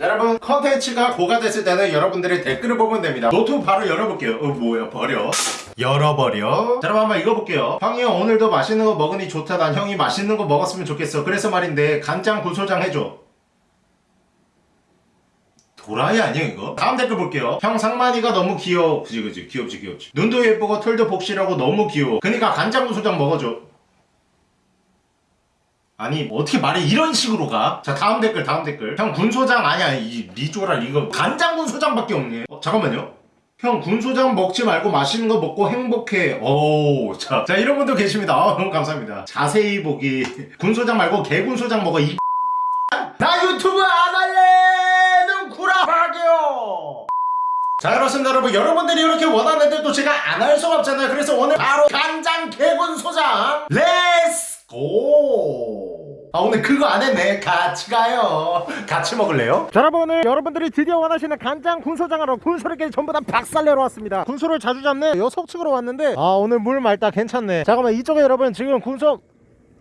자 여러분 컨텐츠가 고갈됐을 때는 여러분들의 댓글을 보면 됩니다. 노트 바로 열어볼게요. 어 뭐야 버려? 열어버려? 자 여러분 한번 읽어볼게요. 형이 형 오늘도 맛있는 거 먹으니 좋다. 난 형이 맛있는 거 먹었으면 좋겠어. 그래서 말인데 간장 군소장 해줘. 도라이 아니야 이거? 다음 댓글 볼게요. 형 상만이가 너무 귀여워. 그지 그지. 귀엽지 귀엽지. 눈도 예쁘고 털도 복실하고 너무 귀여워. 그니까 간장 군소장 먹어줘 아니 어떻게 말이 이런 식으로 가? 자 다음 댓글 다음 댓글. 형 군소장 아니야 이 리조랄 이거 간장 군소장밖에 없네. 어, 잠깐만요. 형 군소장 먹지 말고 맛있는 거 먹고 행복해. 오, 자, 자 이런 분도 계십니다. 아, 너무 감사합니다. 자세히 보기. 군소장 말고 개군소장 먹어 이 나 유튜브 안 할래! 눈구라하게요! 자 그렇습니다 여러분. 여러분들이 이렇게 원하는데 또 제가 안 할 수가 없잖아요. 그래서 오늘 바로 간장 개군소장 let's go 아 오늘 그거 안 했네 같이 가요 같이 먹을래요? 자 여러분 오늘 여러분들이 드디어 원하시는 간장 군소장하러 군소리까지 전부 다 박살내러 왔습니다 군소를 자주 잡네 요 속측으로 왔는데 아 오늘 물 맑다 괜찮네 잠깐만 이쪽에 여러분 지금 군소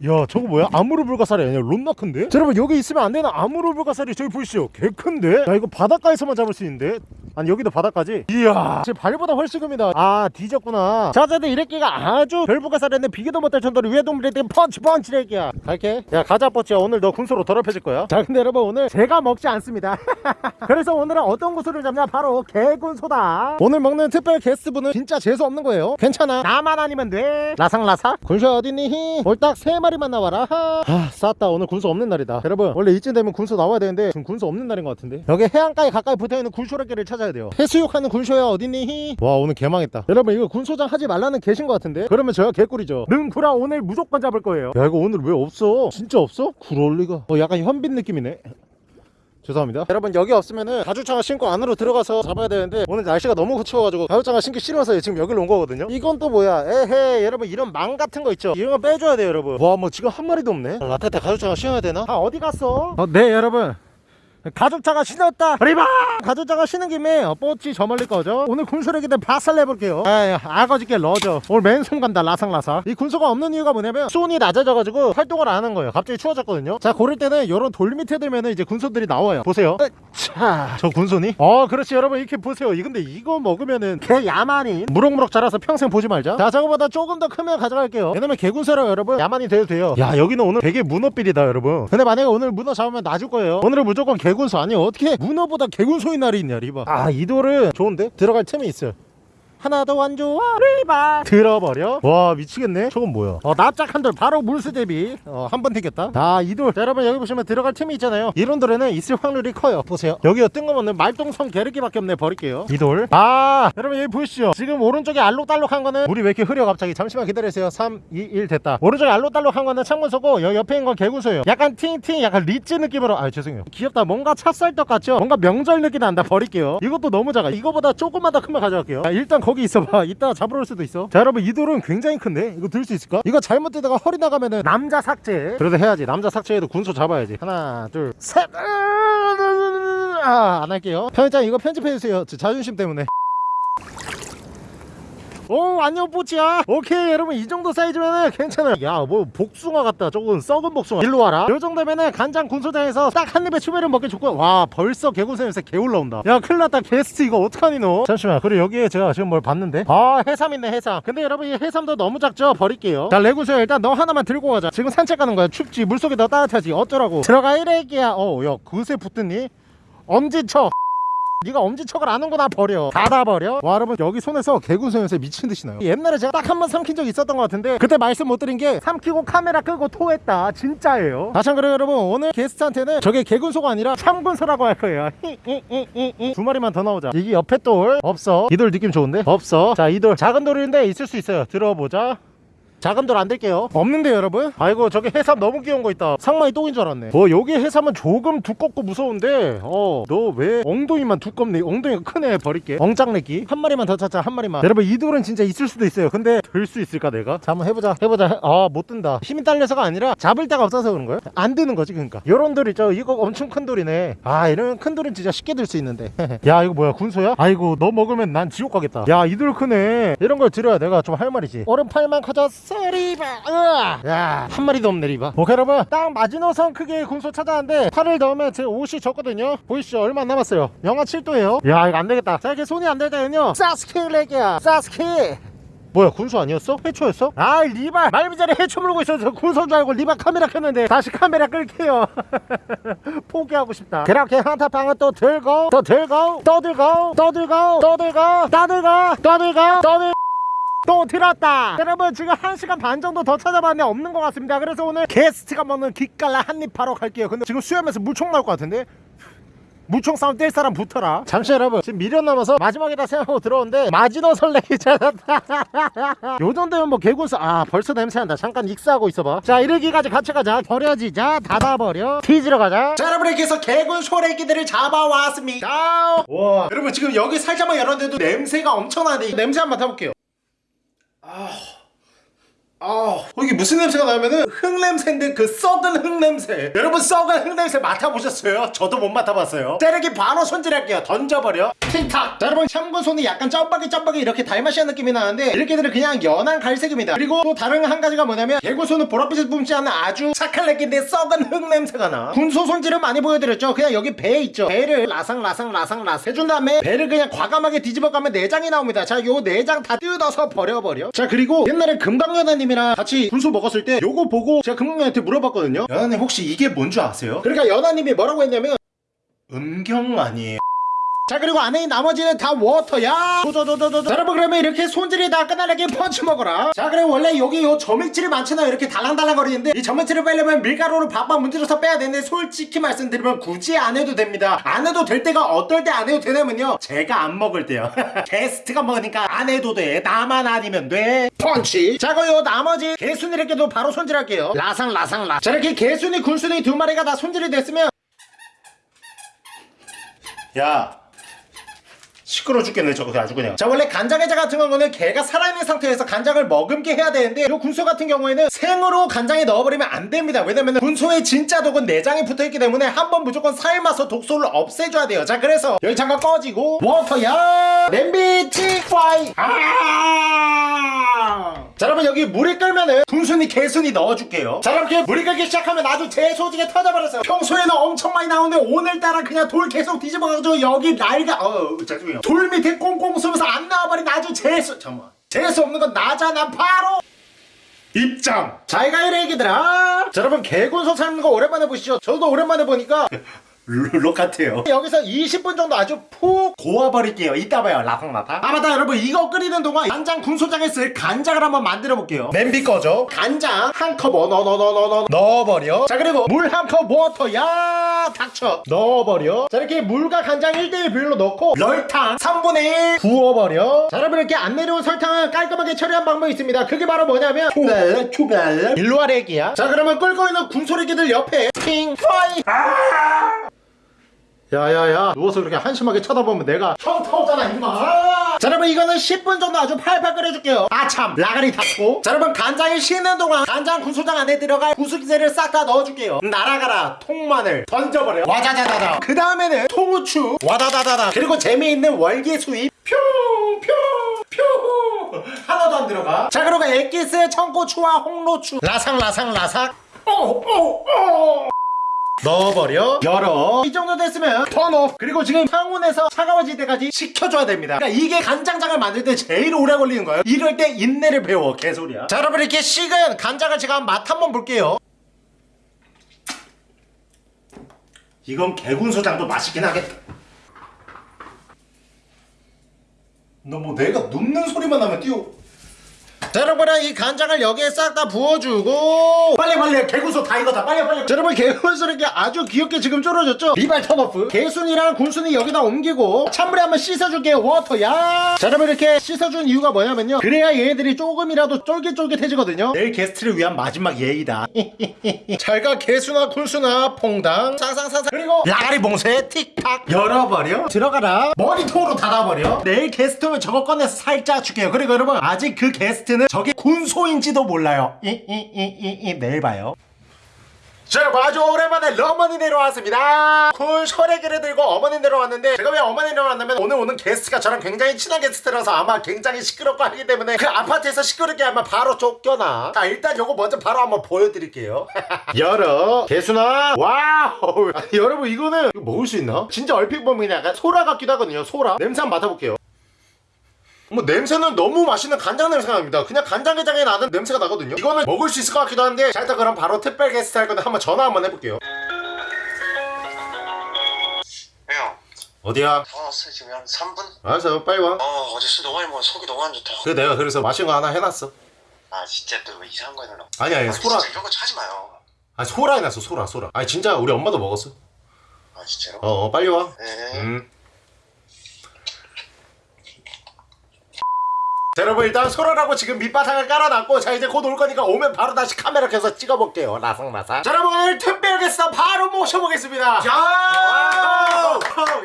야 저거 뭐야? 아무르 불가사리 아니야 론나 큰데? 자, 여러분 여기 있으면 안 되는 아무르 불가사리 저기 보이시죠? 개 큰데? 야 이거 바닷가에서만 잡을 수 있는데? 아니 여기도 바닷가지? 이야. 제 발보다 훨씬 큽니다. 아 뒤졌구나. 자자들 이래끼가 아주 별불가사리인데 비교도 못할 정도로 위에 동물에 대한 펀치 펀치 래끼야. 갈게. 야 가자 뽀찌야. 오늘 너 군소로 더럽혀질 거야. 자 근데 여러분 오늘 제가 먹지 않습니다. 그래서 오늘은 어떤 군소를 잡냐? 바로 개군소다. 오늘 먹는 특별 게스트분은 진짜 재수 없는 거예요. 괜찮아. 나만 아니면 돼. 라상라사 군소 어딨니? 홀딱 세 마리만 나와라. 하. 아 쌌다. 오늘 군소 없는 날이다. 여러분 원래 이쯤 되면 군소 나와야 되는데 지금 군소 없는 날인 것 같은데. 여기 해안가에 가까이 붙어있는 굴쇼래끼를 찾아 야 돼요. 해수욕하는 군소야 어딨니? 와 오늘 개망했다. 여러분 이거 군소장 하지 말라는 계신 것 같은데? 그러면 저야 개꿀이죠. 능구라 오늘 무조건 잡을 거예요. 야 이거 오늘 왜 없어? 진짜 없어? 그럴리가. 어 약간 현빈 느낌이네. 죄송합니다. 여러분 여기 없으면은 가죽장화 신고 안으로 들어가서 잡아야 되는데 오늘 날씨가 너무 추워가지고 가죽장화 신기 싫어서 지금 여기로 온 거거든요. 이건 또 뭐야? 에헤 여러분 이런 망 같은 거 있죠? 이런 거 빼줘야 돼요 여러분. 와 뭐 지금 한 마리도 없네. 라테테 가죽장화 신어야 되나? 아 어디 갔어? 어, 네 여러분 가죽차가 신었다. 리바! 가죽차가 신은 김에 어, 뽀찌 저 멀리 거죠 오늘 군소래기들 바살 내볼게요. 아 아거지게 러죠 오늘 맨손 간다 라상라사 이 군소가 없는 이유가 뭐냐면 수온이 낮아져가지고 활동을 안 하는 거예요. 갑자기 추워졌거든요. 자 고를 때는 요런 돌 밑에 들면은 이제 군소들이 나와요. 보세요. 자저 군소니? 어 그렇지. 여러분 이렇게 보세요. 이 근데 이거 먹으면은 개 야만인. 무럭무럭 자라서 평생 보지 말자. 자 저거보다 조금 더 크면 가져갈게요. 왜냐면 개군소라 여러분 야만이 돼도 돼요. 야 여기는 오늘 되게 문어빌이다 여러분. 근데 만약에 오늘 문어 잡으면 놔줄 거예요. 오늘은 무조건 개 군소 아니 어떻게 문어보다 개군소의 날이 있냐 리바. 아 이 돌은 좋은데? 들어갈 틈이 있어요 하나도 안 좋아. 리바. 들어버려. 와 미치겠네. 저건 뭐야? 어 납작 한 돌 바로 물수 대비. 어 한 번 튀겼다. 자이돌. 여러분 여기 보시면 들어갈 틈이 있잖아요. 이런 돌에는 있을 확률이 커요. 보세요. 여기가 뜬금없는 말똥성 게르기밖에 없네. 버릴게요. 이돌 아 여러분 여기 보이시죠? 지금 오른쪽에 알록달록한 거는 물이 왜 이렇게 흐려 갑자기? 잠시만 기다리세요. 3 2 1 됐다. 오른쪽에 알록달록한 거는 창문소고 여기 옆에 있는 건 개구소예요. 약간 팅팅 약간 리치 느낌으로. 아 죄송해요. 귀엽다. 뭔가 찹쌀떡 같죠? 뭔가 명절 느낌 난다. 버릴게요. 이것도 너무 작아. 이거보다 조금만 더 큰 거 가져갈게요. 자, 일단 거기 있어봐. 이따 잡으러 올 수도 있어. 자 여러분 이 돌은 굉장히 큰데? 이거 들 수 있을까? 이거 잘못 뜨다가 허리 나가면은 남자 삭제. 그래도 해야지. 남자 삭제해도 군소 잡아야지. 하나 둘셋. 아, 안 할게요. 편집장 이거 편집해주세요. 저 자존심 때문에 오 안녕 뽀찌야. 오케이 여러분 이 정도 사이즈면은 괜찮아요. 야 뭐 복숭아 같다. 조금 썩은 복숭아. 일로 와라. 요 정도면은 간장 군소장에서 딱 한 입에 추배를 먹기 좋고. 와 벌써 개구새면서 개 올라온다. 야 큰일났다. 게스트 이거 어떡하니 너? 잠시만. 그리고 여기에 제가 지금 뭘 봤는데? 아 해삼 있네 해삼. 근데 여러분 이 해삼도 너무 작죠? 버릴게요. 자 레구수야 일단 너 하나만 들고 가자. 지금 산책 가는 거야. 춥지? 물속에 더 따뜻하지? 어쩌라고? 들어가 이래기야. 어야 그새 붙더니? 엄지척 네가 엄지척을 안 한거나 버려. 닫아버려. 와 여러분 여기 손에서 개구소연새 미친듯이 나요. 옛날에 제가 딱 한 번 삼킨 적 있었던 것 같은데 그때 말씀 못 드린 게 삼키고 카메라 끄고 토했다. 진짜예요. 다시 한번 여러분. 오늘 게스트한테는 저게 개군소가 아니라 참군소라고 할 거예요. 두 마리만 더 나오자. 이게 옆에 돌 없어. 이 돌 느낌 좋은데? 없어. 자이 돌 작은 돌인데 있을 수 있어요. 들어보자 돌안 될게요. 없는데 여러분? 아이고 저기 해삼 너무 귀여운 거 있다. 상만이 똥인 줄 알았네. 어 여기 해삼은 조금 두껍고 무서운데 어 너 왜 엉덩이만 두껍네? 엉덩이가 크네 버릴게. 엉짱내기. 한 마리만 더 찾자 한 마리만. 여러분 이 돌은 진짜 있을 수도 있어요. 근데 들 수 있을까 내가? 자 한번 해보자. 해보자. 아 못 든다. 힘이 딸려서가 아니라 잡을 데가 없어서 그런 거예요? 안 드는 거지 그러니까. 요런 돌 있죠 이거 엄청 큰 돌이네. 아 이런 큰 돌은 진짜 쉽게 들 수 있는데. 야 이거 뭐야? 군소야? 아이고 너 먹으면 난 지옥 가겠다. 야 이 돌 크네. 이런 걸 들어야 내가 좀 할 말이지. 얼음 팔만 커졌어 소리바 으아. 야 한 마리도 없네 리바. 오케이 여러분 딱 마지노선 크기의 군소 찾아왔는데 팔을 넣으면 제 옷이 졌거든요. 보이시죠? 얼마 안 남았어요. 영하 7도예요. 야 이거 안 되겠다. 자 이렇게 손이 안될 때는요. 사스키 렉이야. 사스키. 뭐야 군소 아니었어? 해초였어? 아 리바. 말미잘에 해초 물고 있어서 군소인 줄 알고 리바 카메라 켰는데 다시 카메라 끌게요. 포기하고 싶다. 그렇게 한타방은 또 들고 또 들고 또 들고 또 들고 또 들고 떠들고 떠들고 떠들 또 들었다. 여러분 지금 1시간 반 정도 더 찾아봤는데 없는 것 같습니다. 그래서 오늘 게스트가 먹는 기깔라 한입 바로 갈게요. 근데 지금 수염에서 물총 나올 것 같은데? 물총 싸움 뛸 사람 붙어라. 잠시 여러분 지금 미련 남아서 마지막이다 생각하고 들어오는데 마지노 설레기 찾았다. 요 정도면 뭐 개구스 아 벌써 냄새난다. 잠깐 익사하고 있어봐. 자 이르기까지 같이 가자. 버려지 자. 닫아버려. 티지러 가자. 자 여러분 이렇게 해서 개군 소래기들을 잡아왔습니다. 와 여러분 지금 여기 살짝만 열었는데도 냄새가 엄청나는데 냄새 한번 맡아볼게요 아, 이게 무슨 냄새가 나면은 흙냄새인데 그 썩은 흙냄새. 여러분 썩은 흙냄새 맡아보셨어요? 저도 못 맡아봤어요. 때리기 바로 손질할게요. 던져버려. 틱탁. 자, 여러분 참고 손이 약간 점박이 점박이 이렇게 달마시한 느낌이 나는데 이렇게들은 그냥 연한 갈색입니다. 그리고 또 다른 한 가지가 뭐냐면 개구손은 보랏빛을 뿜지 않는 아주 착한 렉인데 썩은 흙냄새가 나. 군소 손질은 많이 보여드렸죠. 그냥 여기 배 있죠. 배를 라상 라상 라상 라상 해준 다음에 배를 그냥 과감하게 뒤집어 가면 내장이 나옵니다. 자, 요 내장 다 뜯어서 버려버려. 자, 그리고 옛날에 금강연아님이랑 같이 군소 먹었을 때 요거 보고 제가 금강연한테 물어봤거든요. 연아님 혹시 이게 뭔 줄 아세요? 그러니까 연아님이 뭐라고 했냐면 음경 아니에요. 자 그리고 안에 나머지는 다 워터야. 자, 여러분 그러면 이렇게 손질이 다 끝나게 펀치 먹어라. 자 그리고 원래 여기 요 점액질이 많잖아요. 이렇게 달랑달랑 거리는데 이 점액질을 빼려면 밀가루를 밥밥 문질러서 빼야 되는데 솔직히 말씀드리면 굳이 안 해도 됩니다. 안 해도 될 때가 어떨 때 안 해도 되냐면요. 제가 안 먹을 때요. 게스트가 먹으니까 안 해도 돼. 나만 아니면 돼. 펀치. 자 그리고 요 나머지 개순이 이렇게도 바로 손질할게요. 라상 라상 라 자 이렇게 개순이 굴순이 두 마리가 다 손질이 됐으면 야 시끄러 죽겠네 저거 아주 그냥. 자 원래 간장게장 같은 경우는 개가 살아있는 상태에서 간장을 머금게 해야 되는데 요 군소 같은 경우에는 생으로 간장에 넣어버리면 안 됩니다. 왜냐면 군소의 진짜 독은 내장에 붙어있기 때문에 한 번 무조건 삶아서 독소를 없애줘야 돼요. 자 그래서 잠깐 꺼지고 워터야! 냄비 틱파이! 아! 자 여러분 여기 물이 끓면은 군순이 개순이 넣어줄게요. 자 이렇게 물이 끓기 시작하면 아주 재소지게 터져버렸어요. 평소에는 엄청 많이 나오는데 오늘따라 그냥 돌 계속 뒤집어가지고 여기 날가 어 죄송해요. 돌 밑에 꽁꽁 숨어서 안 나와버린 아주 재수 잠깐만. 재수 없는 건 나잖아 바로 입장. 잘가 이래 얘기들아. 자 여러분 개군소 삶는 거 오랜만에 보시죠? 저도 오랜만에 보니까 룰록 같아요. 여기서 20분 정도 아주 푹 고아버릴게요. 이따 봐요 라상라타 아 맞다 여러분 이거 끓이는 동안 간장 군소장에 쓸 간장을 한번 만들어 볼게요. 냄비 꺼줘 간장 한컵 어, 넣어 넣어 넣어 넣어 넣어. 넣어버려. 자 그리고 물 한 컵 water 야 닥쳐. 넣어버려. 자 이렇게 물과 간장 1대1 비율로 넣고 럴탕 3분의 1 부어버려. 자 여러분 이렇게 안 내려온 설탕을 깔끔하게 처리한 방법이 있습니다. 그게 바로 뭐냐면 초벌 초벌 일로 아래기야. 자 그러면 끓고 있는 군소리기들 옆에 킹 파이 야야야 누워서 그렇게 한심하게 쳐다보면 내가 현타 오잖아 임마. 자 여러분 이거는 10분 정도 아주 팔팔 끓여줄게요. 아참 라가리 닫고. 자 여러분 간장이 식는 동안 간장 군소장 안에 들어갈 구수기세를 싹 다 넣어줄게요. 날아가라 통마늘. 던져버려. 와자자자자. 그 다음에는 통후추. 와다다다다. 그리고 재미있는 월계수잎. 뿅뿅뿅 하나도 안 들어가. 자 그리고 액기스 청고추와 홍로추. 라상라상라삭. 오오오 넣어버려. 열어. 이 정도 됐으면 턴오프. 그리고 지금 상온에서 차가워질 때까지 식혀줘야 됩니다. 그러니까 이게 간장장을 만들 때 제일 오래 걸리는 거예요. 이럴 때 인내를 배워 개소리야. 자 여러분 이렇게 식은 간장을 제가 맛 한번 볼게요. 이건 개군소장도 맛있긴 하겠다 너 뭐 내가 눕는 소리만 나면 뛰어 자 여러분은 이 간장을 여기에 싹 다 부어주고 빨리 빨리 개군소 다 익었다. 빨리 빨리. 자, 여러분 개군소 이렇게 아주 귀엽게 지금 쫄아졌죠? 리발 turn off. 개순이랑 군순이 여기다 옮기고 찬물에 한번 씻어줄게요 워터야. 자 여러분 이렇게 씻어준 이유가 뭐냐면요. 그래야 얘네들이 조금이라도 쫄깃쫄깃해지거든요. 내일 게스트를 위한 마지막 예의다. 잘가 개순아 군순아 퐁당. 상상상상. 그리고 라가리 봉쇄 틱탁 열어버려. 들어가라. 머리통으로 닫아버려. 내일 게스트 오면 저거 꺼내서 살짝 줄게요. 그리고 여러분 아직 그 게스트 는 저게 군소인지도 몰라요. 이이이이이 내일 봐요. 자 여러분 아주 오랜만에 러머니 내려왔습니다. 군 셔레기를 들고 어머니 내려왔는데 제가 왜 어머니 내려왔냐면 오늘 오는 게스트가 저랑 굉장히 친한 게스트라서 아마 굉장히 시끄럽고 하기 때문에 그 아파트에서 시끄럽게 하면 바로 쫓겨나. 자 일단 요거 먼저 바로 한번 보여드릴게요. 열어. 개순아 wow. 아니, 여러분 이거는 이거 먹을 수 있나? 진짜 얼핏 보면 약간 소라 같기도 하거든요 소라. 냄새 한번 맡아볼게요 뭐 냄새는 너무 맛있는 간장 냄새가 납니다. 그냥 간장게장에 나는 냄새가 나거든요. 이거는 먹을 수 있을 것 같기도 한데 자 일단 그럼 바로 특별 게스트 할 건데 한번 전화 한번 해볼게요. 형, 어디야? 다 왔어 지금 한 3분? 알았어 빨리 와. 어 어제 술 너무 많이 먹어 속이 너무 안 좋다 그래 내가 그래서 마신 거 하나 해놨어. 아 진짜 또왜 이상한 거 해놓나? 아니 아니 아, 소라. 이런 거 하지 마요. 아니 소라 해놨어 소라 소라. 아니 진짜 우리 엄마도 먹었어? 아 진짜로? 어, 어 빨리 와. 네. 음. 자 여러분 일단 소라라고 지금 밑바탕을 깔아놨고 자 이제 곧 올 거니까 오면 바로 다시 카메라 켜서 찍어볼게요 라상라상 자 여러분 오늘 특별 게스트 바로 모셔보겠습니다 야!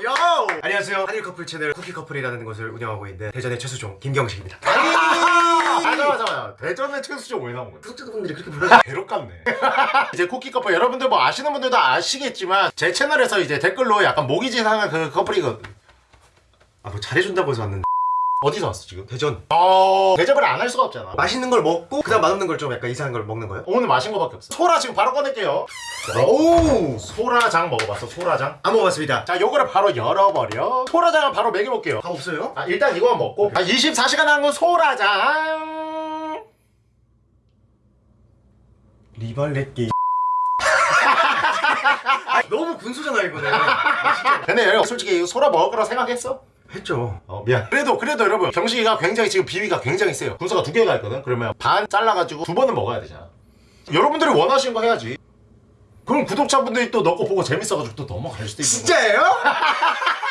요! 안녕하세요. 한일 커플 채널 쿠키 커플이라는 것을 운영하고 있는 대전의 최수종 김경식입니다. 아 잠깐만 잠깐만 대전의 최수종 왜 나온 거야? 구독자분들이 그렇게 불러서 괴롭 같네 이제 쿠키 커플 여러분들 뭐 아시는 분들도 아시겠지만 제 채널에서 이제 댓글로 약간 모기지상한 그 커플이거든 아뭐 잘해준다고 해서 왔는데 어디서 왔어 지금? 대전 어 대접을 안 할 수가 없잖아 맛있는 걸 먹고 그 다음 맛없는 걸 좀 약간 이상한 걸 먹는 거예요? 오늘 마신 거밖에 없어 소라 지금 바로 꺼낼게요 오 소라장 먹어봤어 소라장 안 먹어봤습니다. 자 요거를 바로 열어버려 소라장을 바로 먹여볼게요 다 없어요? 아 일단 이거만 먹고 아 24시간 한 건 소라장 리발렛기. 아, 너무 군소잖아 이거는. 근데 여러분 솔직히 이거 소라 먹을 거라 생각했어? 했죠. 어 미안. 그래도 그래도 여러분 경식이가 굉장히 지금 비위가 굉장히 세요. 군소가 두 개가 있거든. 그러면 반 잘라가지고 두 번은 먹어야 되잖아. 여러분들이 원하시는 거 해야지. 그럼 구독자분들이 또너거 보고 재밌어가지고 또 넘어갈 수도 있는 진짜예요?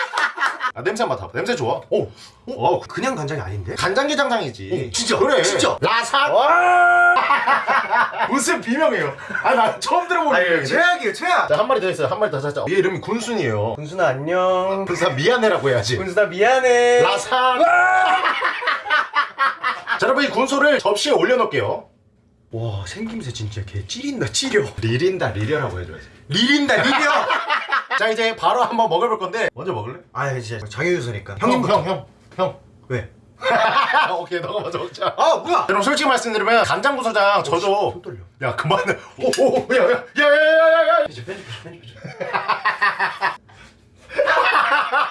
아 냄새 맡아 냄새 좋아? 오 어, 그냥 간장이 아닌데? 간장게장장이지. 어, 진짜? 그래. 진짜? 라삭 무슨 비명이에요? 아 나 처음 들어보는 비명이네. 최악이에요 최악. 자 한 마리 더 있어요. 한 마리 더 찾자 얘 이름이 군순이에요. 군순아 안녕. 그래서 미안해라고 해야지. 군순아 미안해. 라삭 자 여러분 이 군소를 접시에 올려놓을게요. 와 생김새 진짜 개 찌린다 찌려. 리린다 리려라고 해줘야지. 리린다 리려. 자 이제 바로 한번 먹어볼 건데 먼저 먹을래? 아 진짜 장유유서니까. 형님 형 형 형. 왜? 오케이 너가 먼저 먹자 아 뭐야? 여러분 솔직히 말씀드리면 간장구소장 저도 손 떨려. 야 그만해 오오야야야야야야야 편집 편집 편집.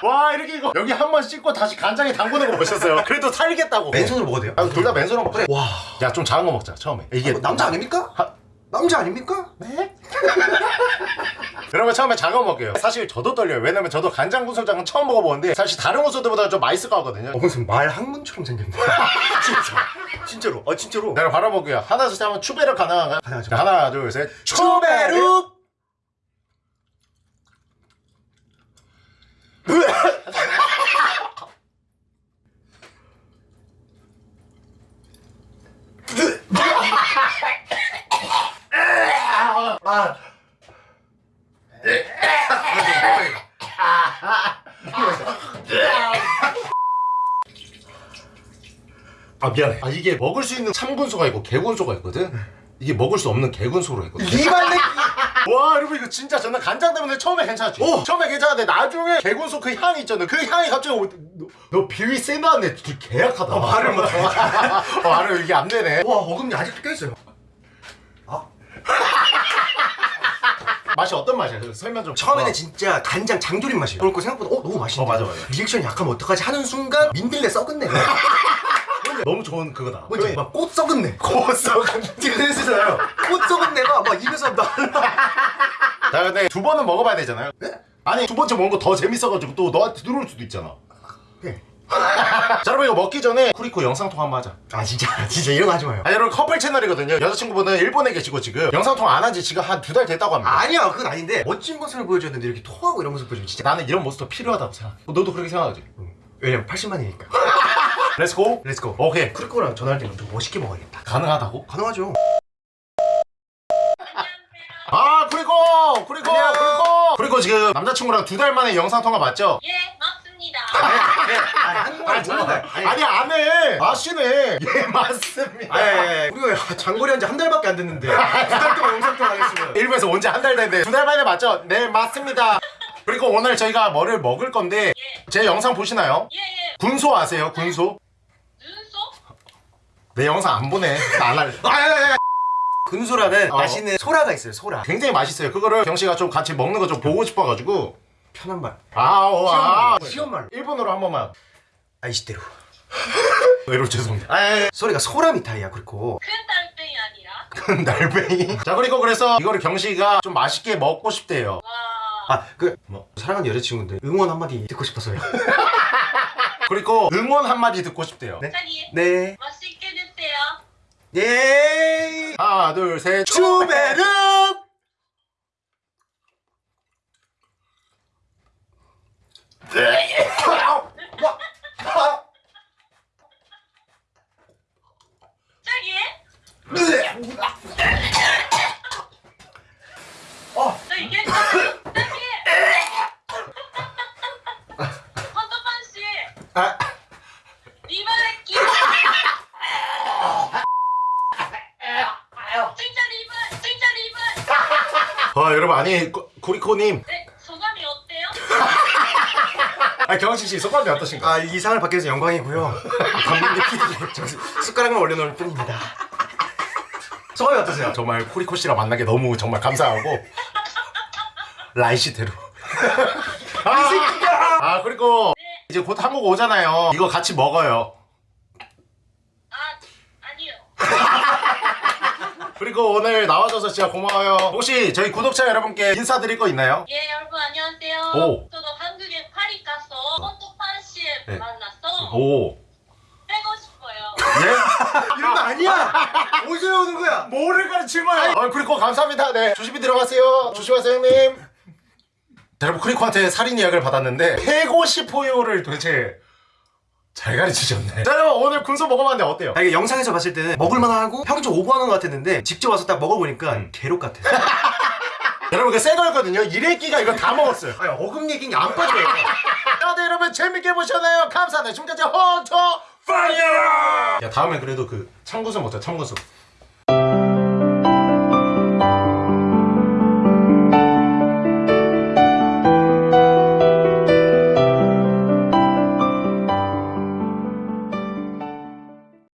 와 이렇게 이거 여기 한 번 씻고 다시 간장에 담그는 거 보셨어요? 그래도 살겠다고 맨손으로 먹어도 돼요? 아, 둘 다 맨손으로 먹자 와. 야 좀 작은 거 먹자 처음에 이게 이게 남자 아닙니까? 하- 남자 아닙니까? 네? 여러분 처음에 거 먹게요 사실 저도 떨려요 왜냐면 저도 간장구소장은 처음 먹어보는데 사실 다른 구소들보다 좀 맛있을 것 같거든요 어, 무슨 말 학문처럼 생겼네. 진짜. 진짜로. 아 진짜로. 내가 바로 먹게요 하나 둘셋 하면 추베르 가능한가요? 가능하죠. 자, 하나 둘셋 추베르! 아. 아 미안해 아 이게 먹을 수 있는 참군소가 있고 개군소가 있거든 이게 먹을 수 없는 개군소로 있거든 리발렛. 와 여러분 이거 진짜 저는 간장 때문에 처음에 괜찮았지 오! 처음에 괜찮은데 나중에 개군소 그 향이 있잖아 그 향이 갑자기 오- 너, 너 비위 세다네 개약하다 어, 말을 못해. 어, 말을 이게 안 되네 와 어금니 아직도 껴있어요. 맛이 어떤 맛이야? 그 설명 좀 처음에는 어. 진짜 간장 장조림 맛이에요. 그렇고 생각보다 어 너무 맛있네. 어, 맞아, 맞아. 리액션 약하면 어떡하지 하는 순간 민들레 썩었네. 너무 좋은 그거다 뭔지 막꽃 썩었네. 고 썩은 그랬잖아요. 꽃 썩은 내가 막 입에서 날라. 자 근데 두 번은 먹어봐야 되잖아요 네? 아니 두 번째 먹은 거 더 재밌어가지고 또 너한테 들어올 수도 있잖아 네. 자 여러분 이거 먹기 전에 쿠리코 영상통화 한번 하자 아 진짜 진짜 이런 거 하지 마요. 아 여러분 커플 채널이거든요 여자친구분은 일본에 계시고 지금 영상통화 안 한 지 지금 한 두 달 됐다고 합니다 아니야 그건 아닌데 멋진 모습을 보여줬는데 이렇게 토하고 이런 모습 보여주면 진짜 나는 이런 모습도 필요하다고 생각해 너도 그렇게 생각하지? 왜냐면 80만이니까. 렛츠고 렛츠고. 오케이 크리코랑 전화할 때는 좀 멋있게 먹어야겠다. 가능하다고? 가능하죠. 아 쿠리코 안녕. 쿠리코 쿠리코 지금 남자친구랑 두 달 만에 영상통화 맞죠? 예, 맞습니다. 아니 한국말. 아니, 아니 안해 마시네 예 맞습니다 아니, 아니, 아니, 우리가 장거리 한 지 한 달밖에 안 됐는데 두 달 동안 영상 통화 하겠으면 일부에서 온 지 한 달 됐는데 두 달 만에 맞죠? 네 맞습니다 그리고 오늘 저희가 뭐를 먹을 건데 제 영상 보시나요? 예 예 군소 아세요 군소? 내 영상 안 보네 나안 할래 아, 아, 아, 아. 근소라는 어. 맛있는 소라가 있어요 소라. 굉장히 맛있어요. 그거를 경씨가 좀 같이 먹는 거 좀 보고 싶어가지고. 편한 말. 아오 아. 쉬운 말로. 일본어로 한 번만. 아이시대로. 외로 죄송합니다. 아, 아, 소리가 소라 미타이야 그리고. 큰 달팽이 아니라? 큰 날뱅이? 자 그리고 그래서 이거를 경씨가 좀 맛있게 먹고 싶대요. 와. 아그 뭐? 사랑하는 여자친구인데 응원 한마디 듣고 싶어서요. 그리고 응원 한마디 듣고 싶대요. 네? 네. 맛있게 예. 하나 둘셋 추베르 어. 자기 괜찮아 자기 헌터판 씨 아, 리바레 끼 진짜 리바 진짜 리바 아 여러분 아니 구- 구리코님. 네 소감이 어때요? 아 경씨씨 소감이 어떠신가요? 아 이 상을 받게 돼서 영광이고요. 감독님 피디 저 숟가락만 올려놓을 뿐입니다. 소감이 어떠세요? 정말 쿠리코 씨랑 만나게 너무 정말 감사하고. 라이시대로. 아, 아 그리고 이제 곧 한국 오잖아요. 이거 같이 먹어요 아 아니요 그리고 오늘 나와줘서 진짜 고마워요. 혹시 저희 구독자 여러분께 인사드릴 거 있나요? 예 여러분 안녕하세요. 오. 저도 한국에 파리 가서 헌터판 씨 네. 만났어. 오. 빼고 싶어요. 예? 이런 거 아니야. 어디서 오는 거야. 뭐를 가르친 거야? 아 그리고 감사합니다. 네. 조심히 들어가세요. 조심하세요 형님. 자, 여러분 크리코한테 살인 이야기를 받았는데 패고 싶어요를 도대체 잘 가르치셨네. 자 여러분 오늘 군소 먹어봤는데 어때요? 아, 이게 영상에서 봤을 때는 먹을만하고 좀 오버하는 것 같았는데 직접 와서 딱 먹어보니까 괴롭 같아 여러분 그새 거였거든요. 이래끼가 이거 다 먹었어요. 아니 어금 얘기는 안 빠져요. 다들 여러분 재밌게 보셨나요? 감사합니다. 지금까지 헌터 파이어 야 다음에 그래도 그 참고수 먹자 참고수